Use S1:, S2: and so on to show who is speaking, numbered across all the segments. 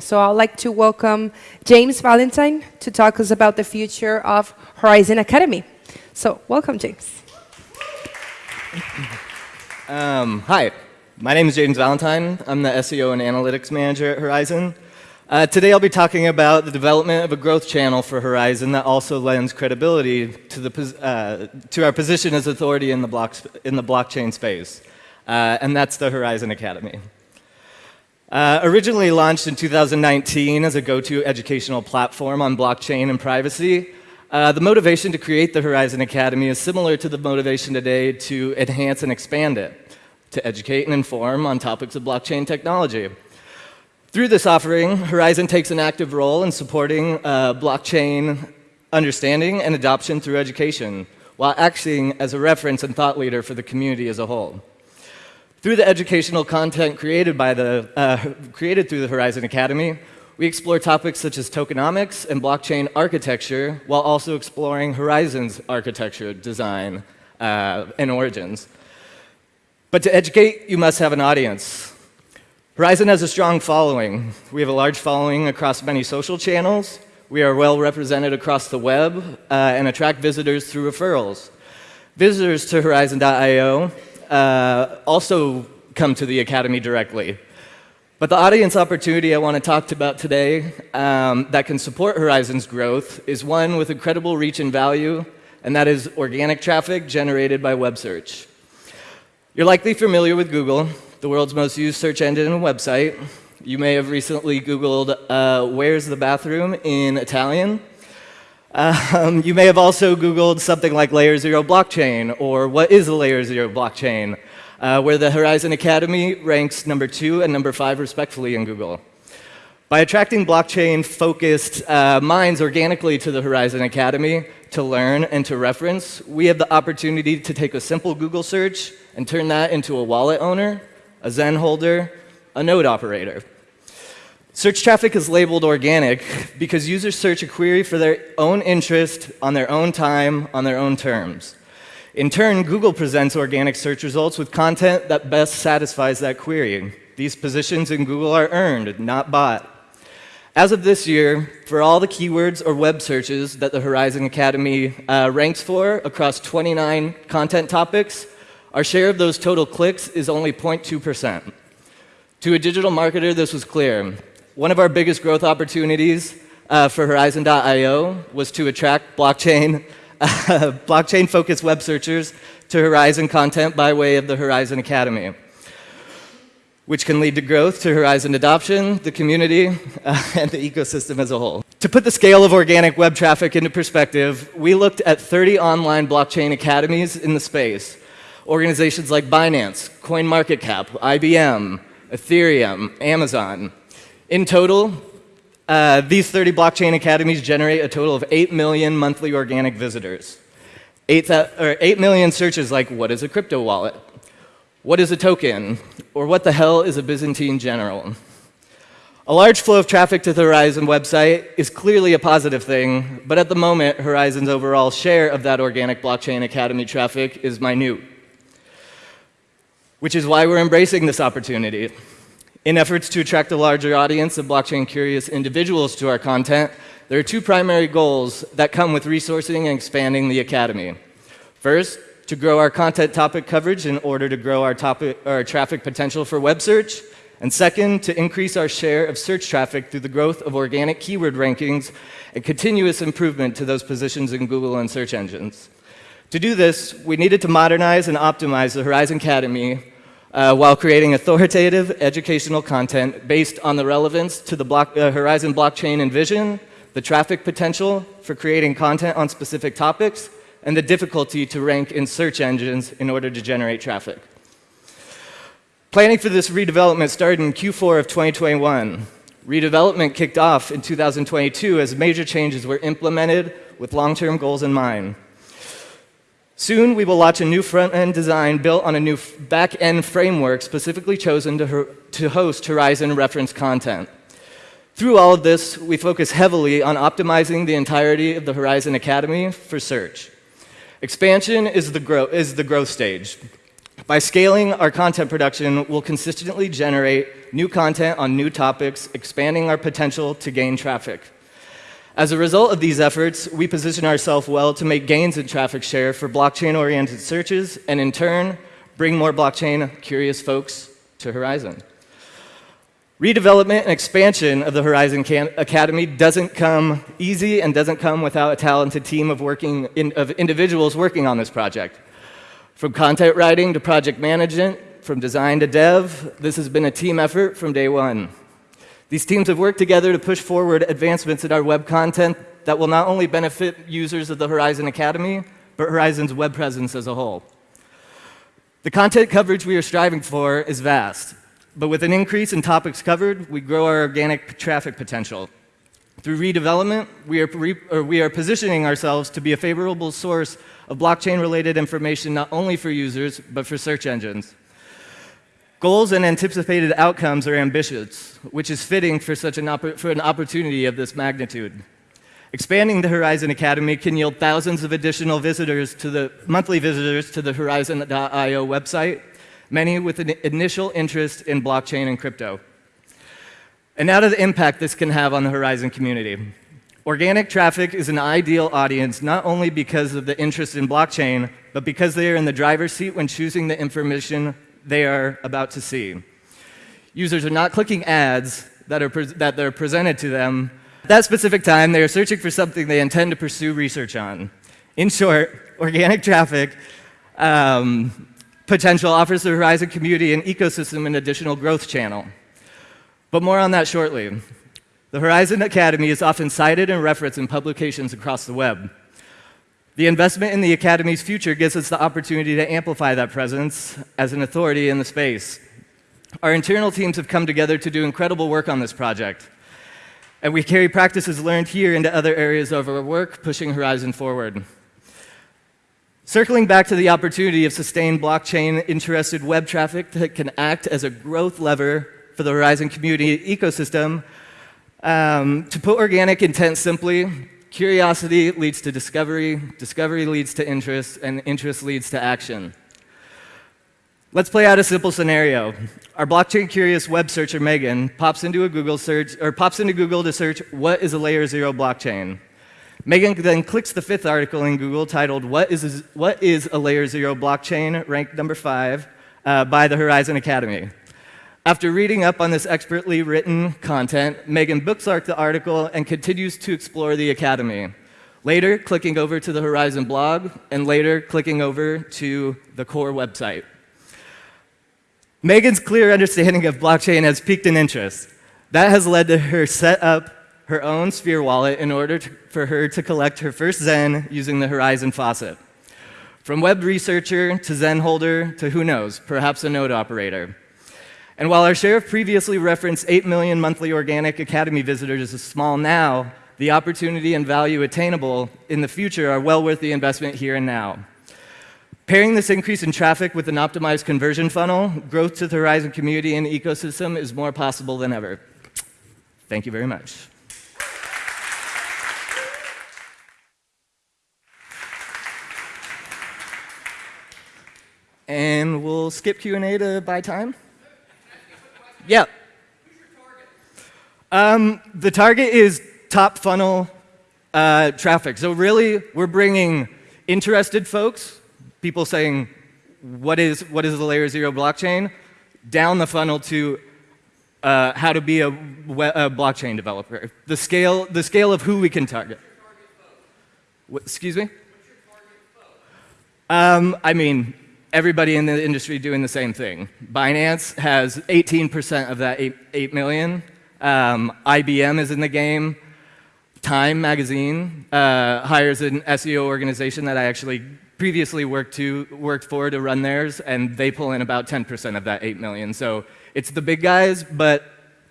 S1: So I'd like to welcome James Valentine to talk us about the future of Horizen Academy. So welcome, James.
S2: Um, hi, my name is James Valentine. I'm the SEO and Analytics Manager at Horizen. Uh, today I'll be talking about the development of a growth channel for Horizen that also lends credibility to, the, uh, to our position as authority in the, in the blockchain space, uh, and that's the Horizen Academy. Uh, originally launched in 2019 as a go-to educational platform on blockchain and privacy, uh, the motivation to create the Horizen Academy is similar to the motivation today to enhance and expand it, to educate and inform on topics of blockchain technology. Through this offering, Horizen takes an active role in supporting uh, blockchain understanding and adoption through education, while acting as a reference and thought leader for the community as a whole. Through the educational content created, by the, uh, created through the Horizen Academy, we explore topics such as tokenomics and blockchain architecture while also exploring Horizen's architecture, design, uh, and origins. But to educate, you must have an audience. Horizen has a strong following. We have a large following across many social channels. We are well represented across the web uh, and attract visitors through referrals. Visitors to Horizen.io uh, also come to the Academy directly. But the audience opportunity I want to talk about today um, that can support Horizen's growth is one with incredible reach and value, and that is organic traffic generated by web search. You're likely familiar with Google, the world's most used search engine and website. You may have recently Googled, uh, where's the bathroom in Italian? Um, you may have also Googled something like Layer Zero blockchain, or what is a Layer Zero blockchain, uh, where the Horizen Academy ranks number two and number five respectfully in Google. By attracting blockchain-focused uh, minds organically to the Horizen Academy to learn and to reference, we have the opportunity to take a simple Google search and turn that into a wallet owner, a Zen holder, a node operator. Search traffic is labeled organic because users search a query for their own interest on their own time, on their own terms. In turn, Google presents organic search results with content that best satisfies that query. These positions in Google are earned, not bought. As of this year, for all the keywords or web searches that the Horizen Academy uh, ranks for across 29 content topics, our share of those total clicks is only 0.2%. To a digital marketer, this was clear. One of our biggest growth opportunities uh, for Horizen.io was to attract blockchain, uh, blockchain-focused web searchers to Horizen content by way of the Horizen Academy, which can lead to growth to Horizen adoption, the community, uh, and the ecosystem as a whole. To put the scale of organic web traffic into perspective, we looked at 30 online blockchain academies in the space. Organizations like Binance, CoinMarketCap, IBM, Ethereum, Amazon. In total, uh, these 30 blockchain academies generate a total of 8 million monthly organic visitors. 8, or 8 million searches like, what is a crypto wallet? What is a token? Or what the hell is a Byzantine general? A large flow of traffic to the Horizen website is clearly a positive thing, but at the moment, Horizen's overall share of that organic blockchain academy traffic is minute. Which is why we're embracing this opportunity. In efforts to attract a larger audience of blockchain-curious individuals to our content, there are two primary goals that come with resourcing and expanding the Academy. First, to grow our content topic coverage in order to grow our, topic, our traffic potential for web search, and second, to increase our share of search traffic through the growth of organic keyword rankings and continuous improvement to those positions in Google and search engines. To do this, we needed to modernize and optimize the Horizen Academy uh, while creating authoritative educational content based on the relevance to the block, uh, Horizen blockchain and vision, the traffic potential for creating content on specific topics, and the difficulty to rank in search engines in order to generate traffic. Planning for this redevelopment started in Q4 of 2021. Redevelopment kicked off in 2022 as major changes were implemented with long-term goals in mind. Soon, we will launch a new front-end design built on a new back-end framework specifically chosen to, to host Horizen reference content. Through all of this, we focus heavily on optimizing the entirety of the Horizen Academy for search. Expansion is the, is the growth stage. By scaling our content production, we'll consistently generate new content on new topics, expanding our potential to gain traffic. As a result of these efforts, we position ourselves well to make gains in traffic share for blockchain-oriented searches, and in turn, bring more blockchain-curious folks to Horizen. Redevelopment and expansion of the Horizen Academy doesn't come easy and doesn't come without a talented team of, working in, of individuals working on this project. From content writing to project management, from design to dev, this has been a team effort from day one. These teams have worked together to push forward advancements in our web content that will not only benefit users of the Horizen Academy, but Horizen's web presence as a whole. The content coverage we are striving for is vast, but with an increase in topics covered, we grow our organic traffic potential. Through redevelopment, we are, we are positioning ourselves to be a favorable source of blockchain-related information not only for users, but for search engines. Goals and anticipated outcomes are ambitious, which is fitting for such an, for an opportunity of this magnitude. Expanding the Horizen Academy can yield thousands of additional visitors to the monthly visitors to the Horizen.io website, many with an initial interest in blockchain and crypto. And now to the impact this can have on the Horizen community. Organic traffic is an ideal audience not only because of the interest in blockchain, but because they are in the driver's seat when choosing the information they are about to see. Users are not clicking ads that are, that are presented to them. At that specific time, they are searching for something they intend to pursue research on. In short, organic traffic um, potential offers the Horizen community and ecosystem an additional growth channel. But more on that shortly. The Horizen Academy is often cited and referenced in publications across the web. The investment in the Academy's future gives us the opportunity to amplify that presence as an authority in the space. Our internal teams have come together to do incredible work on this project. And we carry practices learned here into other areas of our work, pushing Horizen forward. Circling back to the opportunity of sustained blockchain-interested web traffic that can act as a growth lever for the Horizen community ecosystem, um, to put organic intent simply, Curiosity leads to discovery, discovery leads to interest, and interest leads to action. Let's play out a simple scenario. Our blockchain curious web searcher Megan pops into a Google search or pops into Google to search what is a layer 0 blockchain. Megan then clicks the fifth article in Google titled What is a, what is a layer 0 blockchain ranked number 5 uh, by the Horizen Academy. After reading up on this expertly written content, Megan bookmarked the article and continues to explore the Academy. Later, clicking over to the Horizen blog, and later clicking over to the core website. Megan's clear understanding of blockchain has piqued an interest. That has led to her set up her own Sphere wallet in order to, for her to collect her first Zen using the Horizen faucet. From web researcher to Zen holder to who knows, perhaps a node operator. And while our share of previously referenced 8 million monthly organic Academy visitors is small now, the opportunity and value attainable in the future are well worth the investment here and now. Pairing this increase in traffic with an optimized conversion funnel, growth to the Horizen community and ecosystem is more possible than ever. Thank you very much. And we'll skip Q&A to buy time. Yeah. Um, the target is top funnel uh, traffic. So really, we're bringing interested folks, people saying, what is, what is the layer zero blockchain, down the funnel to uh, how to be a, a, blockchain developer. The scale, the scale of who we can target. What, excuse me? Um, I mean, everybody in the industry doing the same thing. Binance has 18% of that 8, 8 million. Um, IBM is in the game. Time magazine uh, hires an SEO organization that I actually previously worked, to, worked for to run theirs, and they pull in about 10% of that 8 million. So it's the big guys, but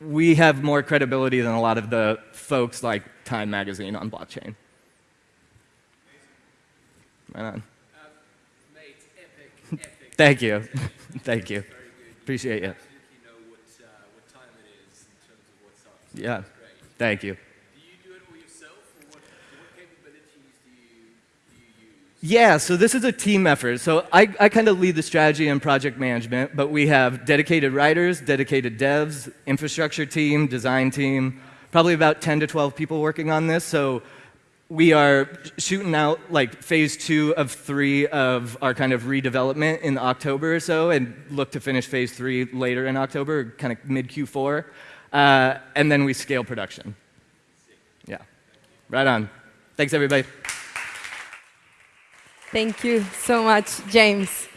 S2: we have more credibility than a lot of the folks like Time magazine on blockchain. Right on. Thank you. Thank you. Appreciate you. Yeah. Thank you. Yeah, so this is a team effort. So I, I kind of lead the strategy and project management, but we have dedicated writers, dedicated devs, infrastructure team, design team, probably about 10 to 12 people working on this. So we are shooting out like phase two of three of our kind of redevelopment in October or so, and look to finish phase three later in October, kind of mid Q4. Uh, and then we scale production. Yeah, right on. Thanks, everybody.
S1: Thank you so much, James.